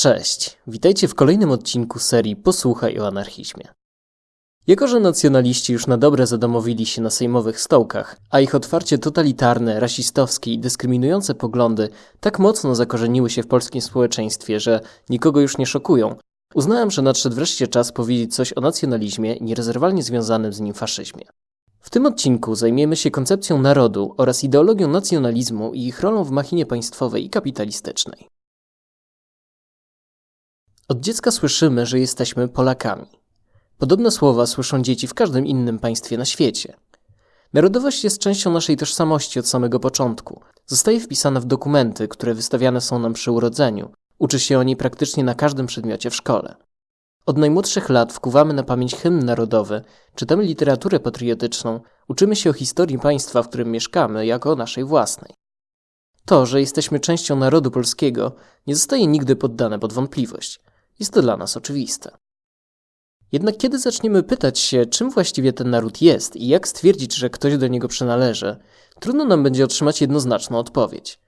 Cześć, witajcie w kolejnym odcinku serii Posłuchaj o anarchizmie. Jako, że nacjonaliści już na dobre zadomowili się na sejmowych stołkach, a ich otwarcie totalitarne, rasistowskie i dyskryminujące poglądy tak mocno zakorzeniły się w polskim społeczeństwie, że nikogo już nie szokują, uznałem, że nadszedł wreszcie czas powiedzieć coś o nacjonalizmie nierozerwalnie związanym z nim faszyzmie. W tym odcinku zajmiemy się koncepcją narodu oraz ideologią nacjonalizmu i ich rolą w machinie państwowej i kapitalistycznej. Od dziecka słyszymy, że jesteśmy Polakami. Podobne słowa słyszą dzieci w każdym innym państwie na świecie. Narodowość jest częścią naszej tożsamości od samego początku. Zostaje wpisana w dokumenty, które wystawiane są nam przy urodzeniu. Uczy się o niej praktycznie na każdym przedmiocie w szkole. Od najmłodszych lat wkuwamy na pamięć hymn narodowy, czytamy literaturę patriotyczną, uczymy się o historii państwa, w którym mieszkamy, jako o naszej własnej. To, że jesteśmy częścią narodu polskiego, nie zostaje nigdy poddane pod wątpliwość. Jest to dla nas oczywiste. Jednak kiedy zaczniemy pytać się, czym właściwie ten naród jest i jak stwierdzić, że ktoś do niego przynależy, trudno nam będzie otrzymać jednoznaczną odpowiedź.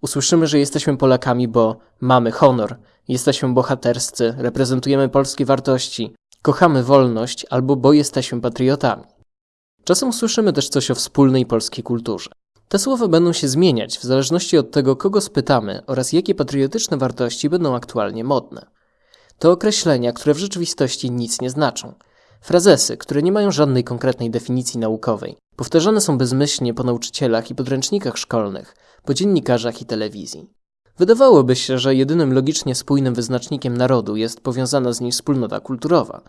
Usłyszymy, że jesteśmy Polakami, bo mamy honor, jesteśmy bohaterscy, reprezentujemy polskie wartości, kochamy wolność albo bo jesteśmy patriotami. Czasem usłyszymy też coś o wspólnej polskiej kulturze. Te słowa będą się zmieniać w zależności od tego, kogo spytamy oraz jakie patriotyczne wartości będą aktualnie modne. To określenia, które w rzeczywistości nic nie znaczą. Frazesy, które nie mają żadnej konkretnej definicji naukowej, powtarzane są bezmyślnie po nauczycielach i podręcznikach szkolnych, po dziennikarzach i telewizji. Wydawałoby się, że jedynym logicznie spójnym wyznacznikiem narodu jest powiązana z nim wspólnota kulturowa.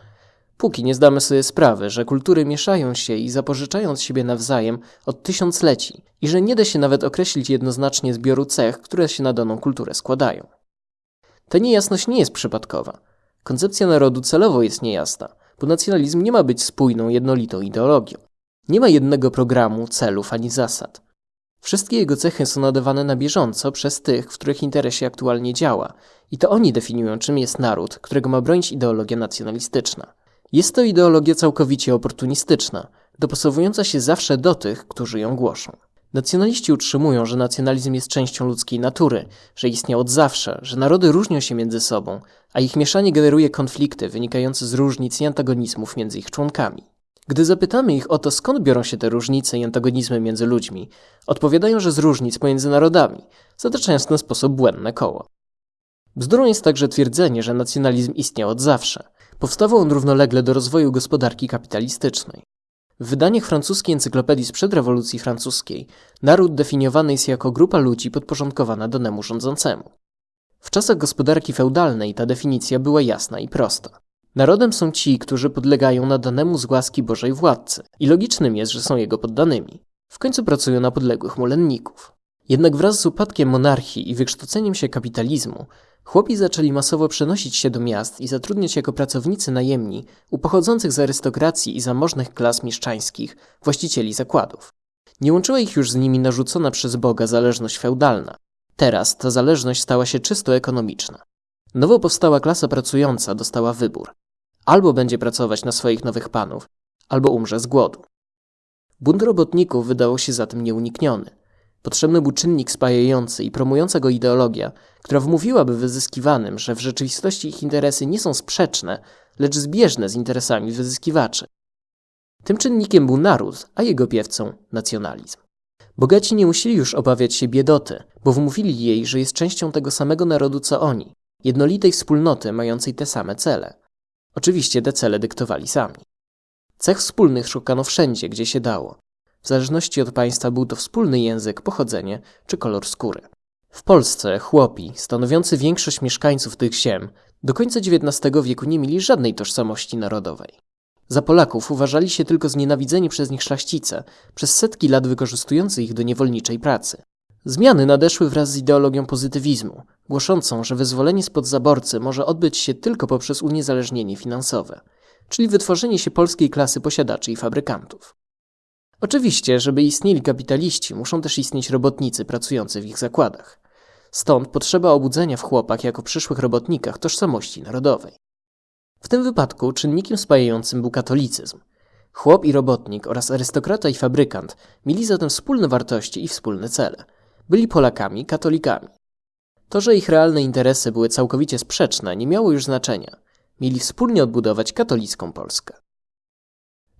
Póki nie zdamy sobie sprawy, że kultury mieszają się i zapożyczają od siebie nawzajem od tysiącleci i że nie da się nawet określić jednoznacznie zbioru cech, które się na daną kulturę składają. Ta niejasność nie jest przypadkowa. Koncepcja narodu celowo jest niejasna, bo nacjonalizm nie ma być spójną, jednolitą ideologią. Nie ma jednego programu, celów ani zasad. Wszystkie jego cechy są nadawane na bieżąco przez tych, w których interesie aktualnie działa, i to oni definiują, czym jest naród, którego ma bronić ideologia nacjonalistyczna. Jest to ideologia całkowicie oportunistyczna, dopasowująca się zawsze do tych, którzy ją głoszą. Nacjonaliści utrzymują, że nacjonalizm jest częścią ludzkiej natury, że istniał od zawsze, że narody różnią się między sobą, a ich mieszanie generuje konflikty wynikające z różnic i antagonizmów między ich członkami. Gdy zapytamy ich o to, skąd biorą się te różnice i antagonizmy między ludźmi, odpowiadają, że z różnic pomiędzy narodami, zataczając w ten sposób błędne koło. Bzdurą jest także twierdzenie, że nacjonalizm istniał od zawsze. Powstawał on równolegle do rozwoju gospodarki kapitalistycznej. W wydaniach francuskiej encyklopedii sprzed rewolucji francuskiej naród definiowany jest jako grupa ludzi podporządkowana danemu rządzącemu. W czasach gospodarki feudalnej ta definicja była jasna i prosta. Narodem są ci, którzy podlegają nadanemu z łaski Bożej władcy i logicznym jest, że są jego poddanymi. W końcu pracują na podległych mulenników. Jednak wraz z upadkiem monarchii i wykształceniem się kapitalizmu Chłopi zaczęli masowo przenosić się do miast i zatrudniać jako pracownicy najemni u pochodzących z arystokracji i zamożnych klas mieszczańskich właścicieli zakładów. Nie łączyła ich już z nimi narzucona przez Boga zależność feudalna. Teraz ta zależność stała się czysto ekonomiczna. Nowo powstała klasa pracująca dostała wybór. Albo będzie pracować na swoich nowych panów, albo umrze z głodu. Bunt robotników wydawał się zatem nieunikniony. Potrzebny był czynnik spajający i promująca go ideologia, która wmówiłaby wyzyskiwanym, że w rzeczywistości ich interesy nie są sprzeczne, lecz zbieżne z interesami wyzyskiwaczy. Tym czynnikiem był naród, a jego piewcą nacjonalizm. Bogaci nie musieli już obawiać się biedoty, bo wmówili jej, że jest częścią tego samego narodu co oni, jednolitej wspólnoty mającej te same cele. Oczywiście te cele dyktowali sami. Cech wspólnych szukano wszędzie, gdzie się dało. W zależności od państwa był to wspólny język, pochodzenie czy kolor skóry. W Polsce chłopi, stanowiący większość mieszkańców tych ziem, do końca XIX wieku nie mieli żadnej tożsamości narodowej. Za Polaków uważali się tylko znienawidzeni przez nich szlachcice, przez setki lat wykorzystujący ich do niewolniczej pracy. Zmiany nadeszły wraz z ideologią pozytywizmu, głoszącą, że wyzwolenie spod zaborcy może odbyć się tylko poprzez uniezależnienie finansowe, czyli wytworzenie się polskiej klasy posiadaczy i fabrykantów. Oczywiście, żeby istnieli kapitaliści, muszą też istnieć robotnicy pracujący w ich zakładach. Stąd potrzeba obudzenia w chłopach jako przyszłych robotnikach tożsamości narodowej. W tym wypadku czynnikiem spajającym był katolicyzm. Chłop i robotnik oraz arystokrata i fabrykant mieli zatem wspólne wartości i wspólne cele. Byli Polakami, katolikami. To, że ich realne interesy były całkowicie sprzeczne, nie miało już znaczenia. Mieli wspólnie odbudować katolicką Polskę.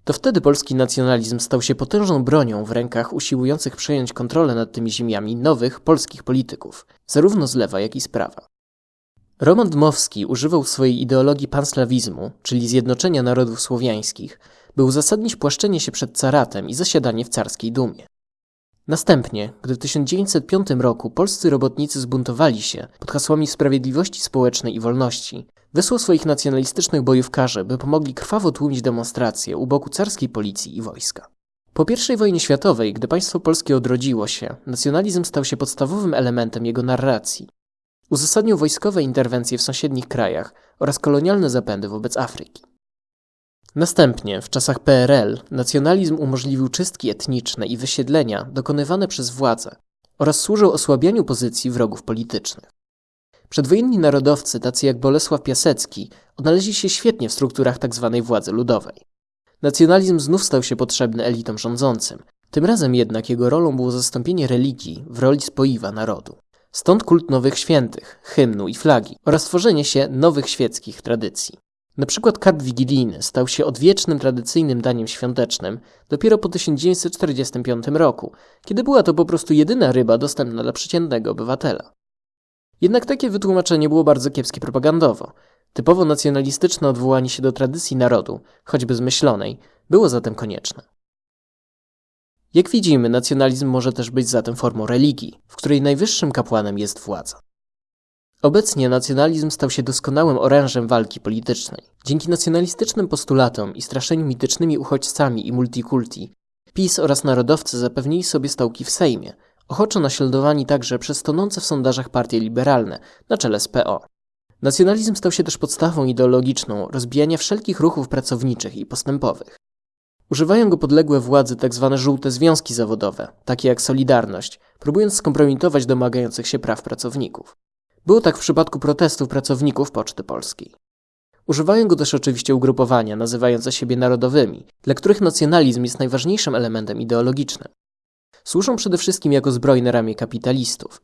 To wtedy polski nacjonalizm stał się potężną bronią w rękach usiłujących przejąć kontrolę nad tymi ziemiami nowych polskich polityków, zarówno z lewa, jak i z prawa. Roman Dmowski używał swojej ideologii panslawizmu, czyli zjednoczenia narodów słowiańskich, by uzasadnić płaszczenie się przed caratem i zasiadanie w carskiej dumie. Następnie, gdy w 1905 roku polscy robotnicy zbuntowali się pod hasłami sprawiedliwości społecznej i wolności, wysłał swoich nacjonalistycznych bojówkarzy, by pomogli krwawo tłumić demonstracje u boku carskiej policji i wojska. Po I wojnie światowej, gdy państwo polskie odrodziło się, nacjonalizm stał się podstawowym elementem jego narracji. Uzasadnił wojskowe interwencje w sąsiednich krajach oraz kolonialne zapędy wobec Afryki. Następnie, w czasach PRL, nacjonalizm umożliwił czystki etniczne i wysiedlenia dokonywane przez władze oraz służył osłabianiu pozycji wrogów politycznych. Przedwojenni narodowcy, tacy jak Bolesław Piasecki, odnaleźli się świetnie w strukturach tzw. Tak władzy ludowej. Nacjonalizm znów stał się potrzebny elitom rządzącym. Tym razem jednak jego rolą było zastąpienie religii w roli spoiwa narodu. Stąd kult nowych świętych, hymnu i flagi oraz tworzenie się nowych świeckich tradycji. Na przykład karp wigilijny stał się odwiecznym tradycyjnym daniem świątecznym dopiero po 1945 roku, kiedy była to po prostu jedyna ryba dostępna dla przeciętnego obywatela. Jednak takie wytłumaczenie było bardzo kiepskie propagandowo. Typowo nacjonalistyczne odwołanie się do tradycji narodu, choćby zmyślonej, było zatem konieczne. Jak widzimy, nacjonalizm może też być zatem formą religii, w której najwyższym kapłanem jest władza. Obecnie nacjonalizm stał się doskonałym orężem walki politycznej. Dzięki nacjonalistycznym postulatom i straszeniu mitycznymi uchodźcami i multikulti, PiS oraz narodowcy zapewnili sobie stołki w Sejmie, ochoczo naśladowani także przez tonące w sondażach partie liberalne na czele z PO. Nacjonalizm stał się też podstawą ideologiczną rozbijania wszelkich ruchów pracowniczych i postępowych. Używają go podległe władzy tzw. Tak żółte związki zawodowe, takie jak Solidarność, próbując skompromitować domagających się praw pracowników. Było tak w przypadku protestów pracowników Poczty Polskiej. Używają go też oczywiście ugrupowania nazywające siebie narodowymi, dla których nacjonalizm jest najważniejszym elementem ideologicznym. Służą przede wszystkim jako zbrojne ramię kapitalistów.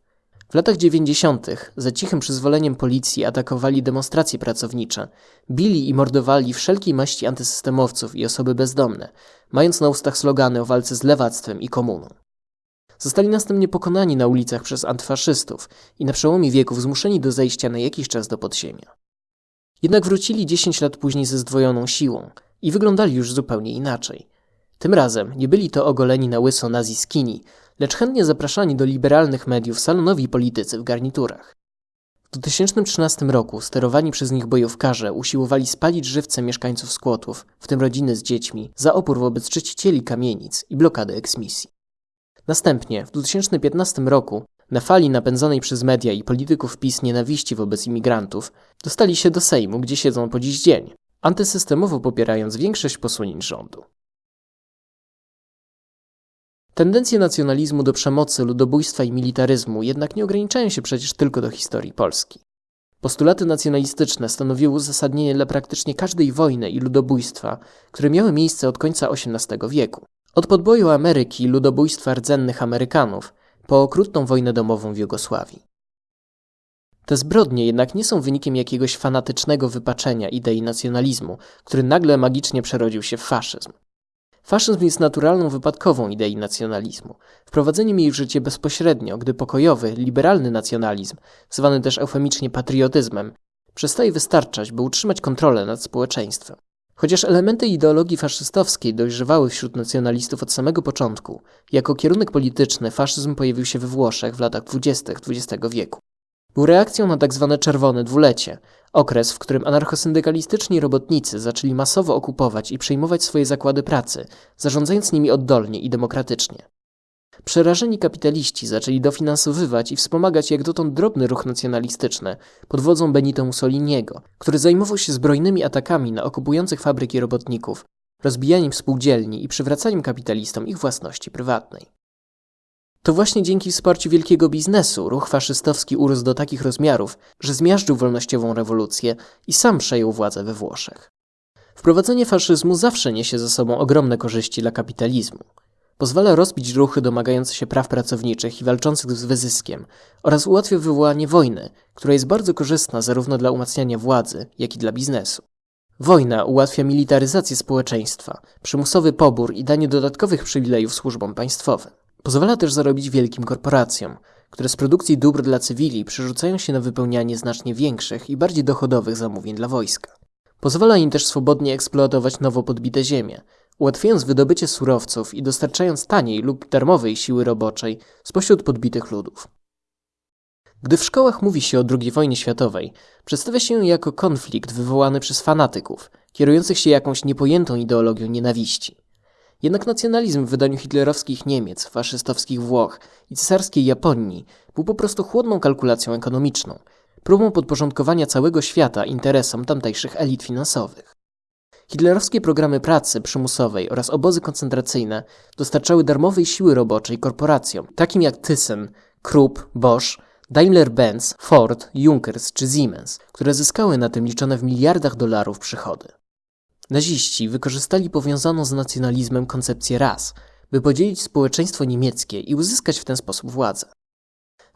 W latach 90. za cichym przyzwoleniem policji atakowali demonstracje pracownicze, bili i mordowali wszelkiej maści antysystemowców i osoby bezdomne, mając na ustach slogany o walce z lewactwem i komuną. Zostali następnie pokonani na ulicach przez antyfaszystów i na przełomie wieków zmuszeni do zejścia na jakiś czas do podziemia. Jednak wrócili 10 lat później ze zdwojoną siłą i wyglądali już zupełnie inaczej. Tym razem nie byli to ogoleni na łyso naziskini, lecz chętnie zapraszani do liberalnych mediów salonowi politycy w garniturach. W 2013 roku sterowani przez nich bojówkarze usiłowali spalić żywce mieszkańców skłotów, w tym rodziny z dziećmi, za opór wobec czyścicieli kamienic i blokady eksmisji. Następnie, w 2015 roku, na fali napędzonej przez media i polityków PiS nienawiści wobec imigrantów, dostali się do Sejmu, gdzie siedzą po dziś dzień, antysystemowo popierając większość posunięć rządu. Tendencje nacjonalizmu do przemocy, ludobójstwa i militaryzmu jednak nie ograniczają się przecież tylko do historii Polski. Postulaty nacjonalistyczne stanowiły uzasadnienie dla praktycznie każdej wojny i ludobójstwa, które miały miejsce od końca XVIII wieku. Od podboju Ameryki i ludobójstwa rdzennych Amerykanów po okrutną wojnę domową w Jugosławii. Te zbrodnie jednak nie są wynikiem jakiegoś fanatycznego wypaczenia idei nacjonalizmu, który nagle magicznie przerodził się w faszyzm. Faszyzm jest naturalną wypadkową idei nacjonalizmu, wprowadzeniem jej w życie bezpośrednio, gdy pokojowy, liberalny nacjonalizm, zwany też eufemicznie patriotyzmem, przestaje wystarczać, by utrzymać kontrolę nad społeczeństwem. Chociaż elementy ideologii faszystowskiej dojrzewały wśród nacjonalistów od samego początku, jako kierunek polityczny faszyzm pojawił się we Włoszech w latach dwudziestych XX wieku. Był reakcją na tzw. Tak czerwone dwulecie, okres, w którym anarchosyndykalistyczni robotnicy zaczęli masowo okupować i przejmować swoje zakłady pracy, zarządzając nimi oddolnie i demokratycznie. Przerażeni kapitaliści zaczęli dofinansowywać i wspomagać jak dotąd drobny ruch nacjonalistyczny pod wodzą Benito Mussoliniego, który zajmował się zbrojnymi atakami na okupujących fabryki robotników, rozbijaniem spółdzielni i przywracaniem kapitalistom ich własności prywatnej. To właśnie dzięki wsparciu wielkiego biznesu ruch faszystowski urósł do takich rozmiarów, że zmiażdżył wolnościową rewolucję i sam przejął władzę we Włoszech. Wprowadzenie faszyzmu zawsze niesie ze sobą ogromne korzyści dla kapitalizmu. Pozwala rozbić ruchy domagające się praw pracowniczych i walczących z wyzyskiem oraz ułatwia wywołanie wojny, która jest bardzo korzystna zarówno dla umacniania władzy, jak i dla biznesu. Wojna ułatwia militaryzację społeczeństwa, przymusowy pobór i danie dodatkowych przywilejów służbom państwowym. Pozwala też zarobić wielkim korporacjom, które z produkcji dóbr dla cywili przerzucają się na wypełnianie znacznie większych i bardziej dochodowych zamówień dla wojska. Pozwala im też swobodnie eksploatować nowo podbite ziemie, ułatwiając wydobycie surowców i dostarczając taniej lub darmowej siły roboczej spośród podbitych ludów. Gdy w szkołach mówi się o II wojnie światowej, przedstawia się jako konflikt wywołany przez fanatyków, kierujących się jakąś niepojętą ideologią nienawiści. Jednak nacjonalizm w wydaniu hitlerowskich Niemiec, faszystowskich Włoch i cesarskiej Japonii był po prostu chłodną kalkulacją ekonomiczną, próbą podporządkowania całego świata interesom tamtejszych elit finansowych. Hitlerowskie programy pracy przymusowej oraz obozy koncentracyjne dostarczały darmowej siły roboczej korporacjom, takim jak Thyssen, Krupp, Bosch, Daimler-Benz, Ford, Junkers czy Siemens, które zyskały na tym liczone w miliardach dolarów przychody. Naziści wykorzystali powiązaną z nacjonalizmem koncepcję ras, by podzielić społeczeństwo niemieckie i uzyskać w ten sposób władzę.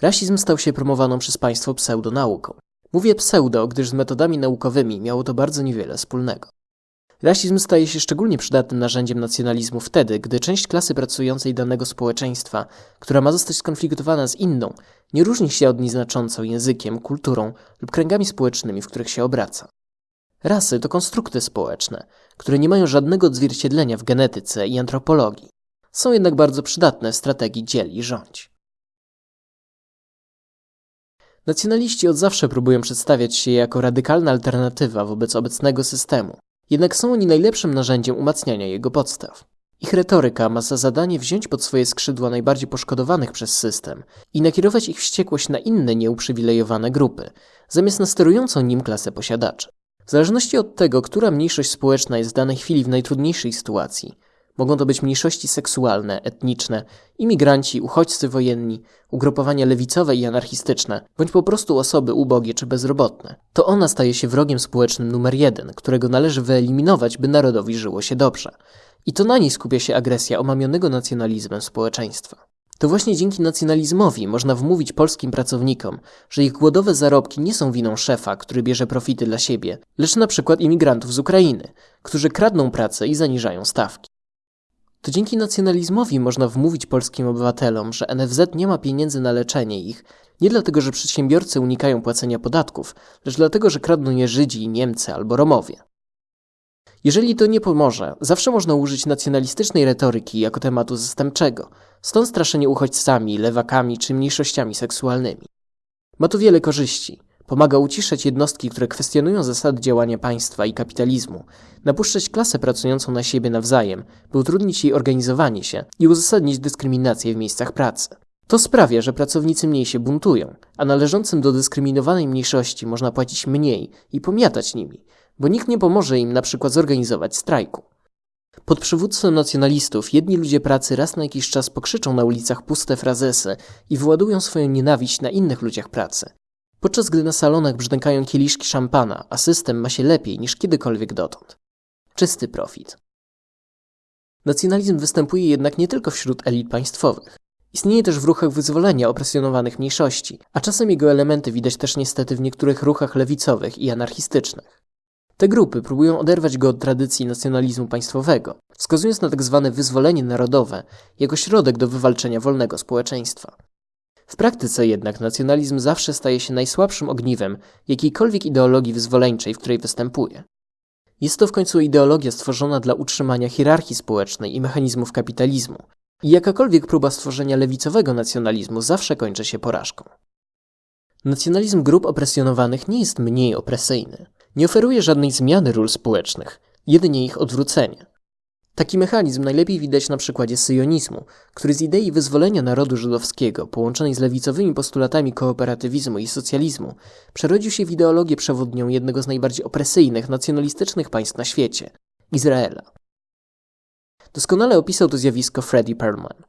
Rasizm stał się promowaną przez państwo pseudonauką. Mówię pseudo, gdyż z metodami naukowymi miało to bardzo niewiele wspólnego. Rasizm staje się szczególnie przydatnym narzędziem nacjonalizmu wtedy, gdy część klasy pracującej danego społeczeństwa, która ma zostać skonfliktowana z inną, nie różni się od niej znacząco językiem, kulturą lub kręgami społecznymi, w których się obraca. Rasy to konstrukty społeczne, które nie mają żadnego odzwierciedlenia w genetyce i antropologii. Są jednak bardzo przydatne w strategii dziel i rządź. Nacjonaliści od zawsze próbują przedstawiać się jako radykalna alternatywa wobec obecnego systemu, jednak są oni najlepszym narzędziem umacniania jego podstaw. Ich retoryka ma za zadanie wziąć pod swoje skrzydła najbardziej poszkodowanych przez system i nakierować ich wściekłość na inne nieuprzywilejowane grupy, zamiast na sterującą nim klasę posiadaczy. W zależności od tego, która mniejszość społeczna jest w danej chwili w najtrudniejszej sytuacji, mogą to być mniejszości seksualne, etniczne, imigranci, uchodźcy wojenni, ugrupowania lewicowe i anarchistyczne, bądź po prostu osoby ubogie czy bezrobotne. To ona staje się wrogiem społecznym numer jeden, którego należy wyeliminować, by narodowi żyło się dobrze. I to na niej skupia się agresja omamionego nacjonalizmem społeczeństwa. To właśnie dzięki nacjonalizmowi można wmówić polskim pracownikom, że ich głodowe zarobki nie są winą szefa, który bierze profity dla siebie, lecz na przykład imigrantów z Ukrainy, którzy kradną pracę i zaniżają stawki. To dzięki nacjonalizmowi można wmówić polskim obywatelom, że NFZ nie ma pieniędzy na leczenie ich, nie dlatego, że przedsiębiorcy unikają płacenia podatków, lecz dlatego, że kradną je Żydzi, Niemcy albo Romowie. Jeżeli to nie pomoże, zawsze można użyć nacjonalistycznej retoryki jako tematu zastępczego, stąd straszenie uchodźcami, lewakami czy mniejszościami seksualnymi. Ma to wiele korzyści. Pomaga uciszać jednostki, które kwestionują zasady działania państwa i kapitalizmu, napuszczać klasę pracującą na siebie nawzajem, by utrudnić jej organizowanie się i uzasadnić dyskryminację w miejscach pracy. To sprawia, że pracownicy mniej się buntują, a należącym do dyskryminowanej mniejszości można płacić mniej i pomiatać nimi, bo nikt nie pomoże im na przykład zorganizować strajku. Pod przywództwem nacjonalistów jedni ludzie pracy raz na jakiś czas pokrzyczą na ulicach puste frazesy i wyładują swoją nienawiść na innych ludziach pracy. Podczas gdy na salonach brzdękają kieliszki szampana, a system ma się lepiej niż kiedykolwiek dotąd. Czysty profit. Nacjonalizm występuje jednak nie tylko wśród elit państwowych. Istnieje też w ruchach wyzwolenia opresjonowanych mniejszości, a czasem jego elementy widać też niestety w niektórych ruchach lewicowych i anarchistycznych. Te grupy próbują oderwać go od tradycji nacjonalizmu państwowego, wskazując na tzw. Tak wyzwolenie narodowe jako środek do wywalczenia wolnego społeczeństwa. W praktyce jednak nacjonalizm zawsze staje się najsłabszym ogniwem jakiejkolwiek ideologii wyzwoleńczej, w której występuje. Jest to w końcu ideologia stworzona dla utrzymania hierarchii społecznej i mechanizmów kapitalizmu, i jakakolwiek próba stworzenia lewicowego nacjonalizmu zawsze kończy się porażką. Nacjonalizm grup opresjonowanych nie jest mniej opresyjny. Nie oferuje żadnej zmiany ról społecznych, jedynie ich odwrócenie. Taki mechanizm najlepiej widać na przykładzie syjonizmu, który z idei wyzwolenia narodu żydowskiego, połączonej z lewicowymi postulatami kooperatywizmu i socjalizmu, przerodził się w ideologię przewodnią jednego z najbardziej opresyjnych, nacjonalistycznych państw na świecie Izraela. Doskonale opisał to zjawisko Freddie Perlman.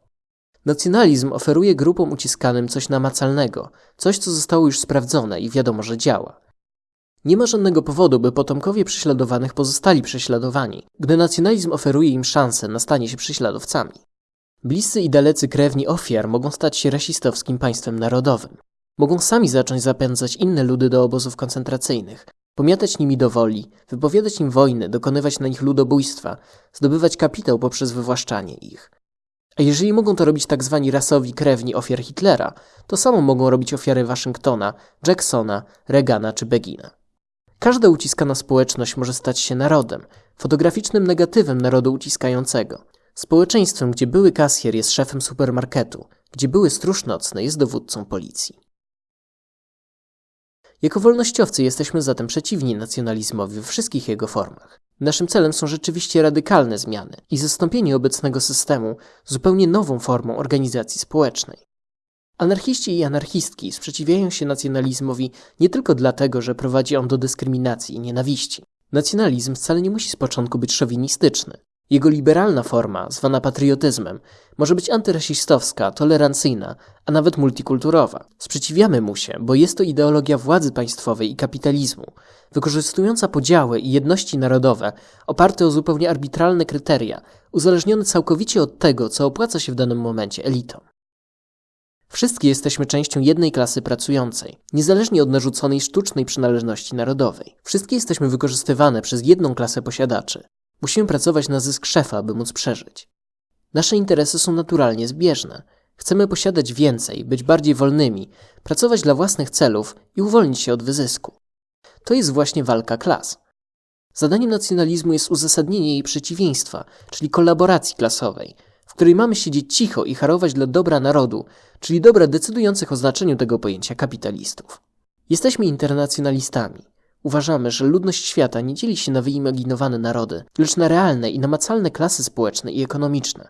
Nacjonalizm oferuje grupom uciskanym coś namacalnego, coś co zostało już sprawdzone i wiadomo, że działa. Nie ma żadnego powodu, by potomkowie prześladowanych pozostali prześladowani, gdy nacjonalizm oferuje im szansę na stanie się prześladowcami. Bliscy i dalecy krewni ofiar mogą stać się rasistowskim państwem narodowym. Mogą sami zacząć zapędzać inne ludy do obozów koncentracyjnych, pomiatać nimi do woli, wypowiadać im wojny, dokonywać na nich ludobójstwa, zdobywać kapitał poprzez wywłaszczanie ich. A jeżeli mogą to robić tak zwani rasowi krewni ofiar Hitlera, to samo mogą robić ofiary Waszyngtona, Jacksona, Reagana czy Begina. Każda uciskana społeczność może stać się narodem, fotograficznym negatywem narodu uciskającego. Społeczeństwem, gdzie były kasjer jest szefem supermarketu, gdzie były stróż nocny jest dowódcą policji. Jako wolnościowcy jesteśmy zatem przeciwni nacjonalizmowi we wszystkich jego formach. Naszym celem są rzeczywiście radykalne zmiany i zastąpienie obecnego systemu zupełnie nową formą organizacji społecznej. Anarchiści i anarchistki sprzeciwiają się nacjonalizmowi nie tylko dlatego, że prowadzi on do dyskryminacji i nienawiści. Nacjonalizm wcale nie musi z początku być szowinistyczny. Jego liberalna forma, zwana patriotyzmem, może być antyrasistowska, tolerancyjna, a nawet multikulturowa. Sprzeciwiamy mu się, bo jest to ideologia władzy państwowej i kapitalizmu, wykorzystująca podziały i jedności narodowe oparte o zupełnie arbitralne kryteria, uzależnione całkowicie od tego, co opłaca się w danym momencie elitom. Wszystkie jesteśmy częścią jednej klasy pracującej, niezależnie od narzuconej sztucznej przynależności narodowej. Wszystkie jesteśmy wykorzystywane przez jedną klasę posiadaczy. Musimy pracować na zysk szefa, by móc przeżyć. Nasze interesy są naturalnie zbieżne. Chcemy posiadać więcej, być bardziej wolnymi, pracować dla własnych celów i uwolnić się od wyzysku. To jest właśnie walka klas. Zadaniem nacjonalizmu jest uzasadnienie jej przeciwieństwa, czyli kolaboracji klasowej, w której mamy siedzieć cicho i harować dla dobra narodu, czyli dobra decydujących o znaczeniu tego pojęcia kapitalistów. Jesteśmy internacjonalistami. Uważamy, że ludność świata nie dzieli się na wyimaginowane narody, lecz na realne i namacalne klasy społeczne i ekonomiczne.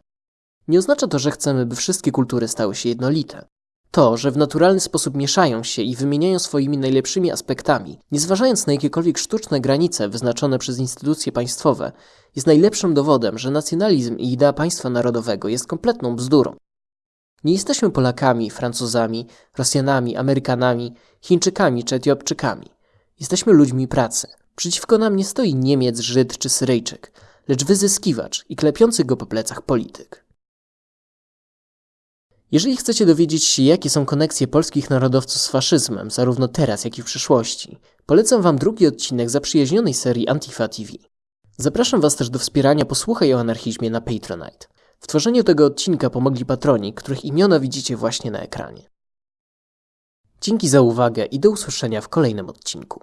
Nie oznacza to, że chcemy, by wszystkie kultury stały się jednolite. To, że w naturalny sposób mieszają się i wymieniają swoimi najlepszymi aspektami, nie zważając na jakiekolwiek sztuczne granice wyznaczone przez instytucje państwowe, jest najlepszym dowodem, że nacjonalizm i idea państwa narodowego jest kompletną bzdurą. Nie jesteśmy Polakami, Francuzami, Rosjanami, Amerykanami, Chińczykami czy Etiopczykami. Jesteśmy ludźmi pracy. Przeciwko nam nie stoi Niemiec, Żyd czy Syryjczyk, lecz wyzyskiwacz i klepiący go po plecach polityk. Jeżeli chcecie dowiedzieć się, jakie są koneksje polskich narodowców z faszyzmem, zarówno teraz, jak i w przyszłości, polecam Wam drugi odcinek zaprzyjaźnionej serii Antifa TV. Zapraszam Was też do wspierania Posłuchaj o anarchizmie na Patronite. W tworzeniu tego odcinka pomogli patroni, których imiona widzicie właśnie na ekranie. Dzięki za uwagę i do usłyszenia w kolejnym odcinku.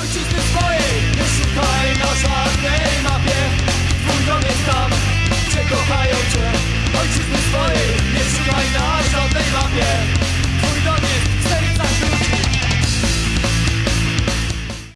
Ojczyzny swojej nie szukaj na żadnej mapie Twój dom jest tam, gdzie kochają cię